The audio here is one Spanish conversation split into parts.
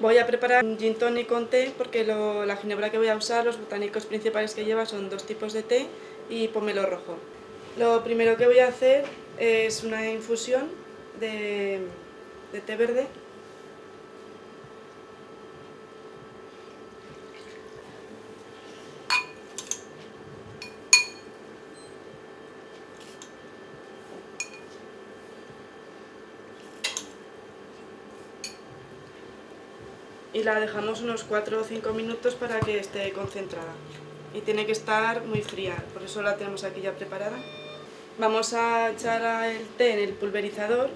Voy a preparar un gin tonic con té porque la ginebra que voy a usar, los botánicos principales que lleva son dos tipos de té y pomelo rojo. Lo primero que voy a hacer es una infusión de té verde. Y la dejamos unos 4 o 5 minutos para que esté concentrada. Y tiene que estar muy fría, por eso la tenemos aquí ya preparada. Vamos a echar el té en el pulverizador.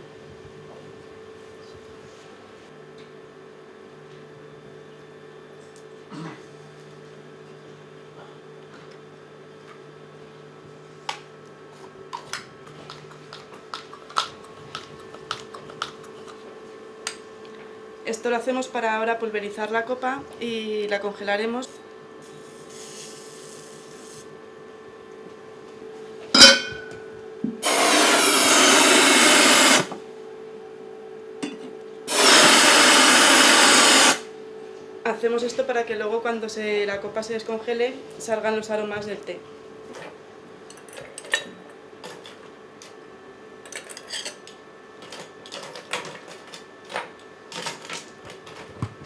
Esto lo hacemos para ahora pulverizar la copa y la congelaremos. Hacemos esto para que luego cuando se, la copa se descongele salgan los aromas del té.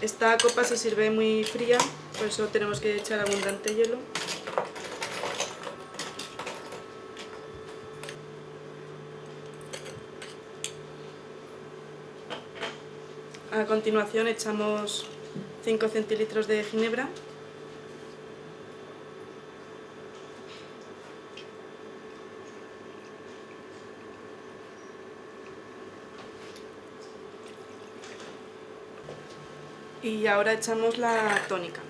Esta copa se sirve muy fría, por eso tenemos que echar abundante hielo. A continuación echamos 5 centilitros de ginebra. Y ahora echamos la tónica.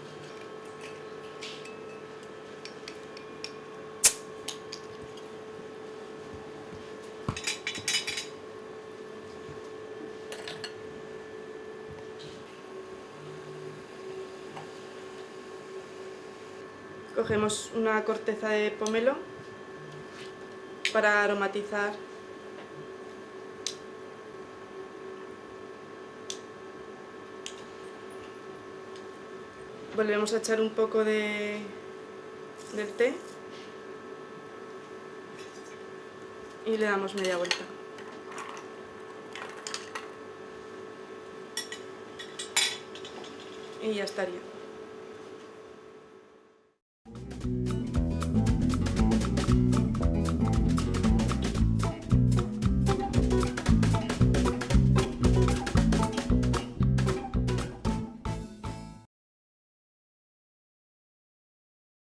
Cogemos una corteza de pomelo para aromatizar volvemos a echar un poco de, del té y le damos media vuelta. Y ya estaría.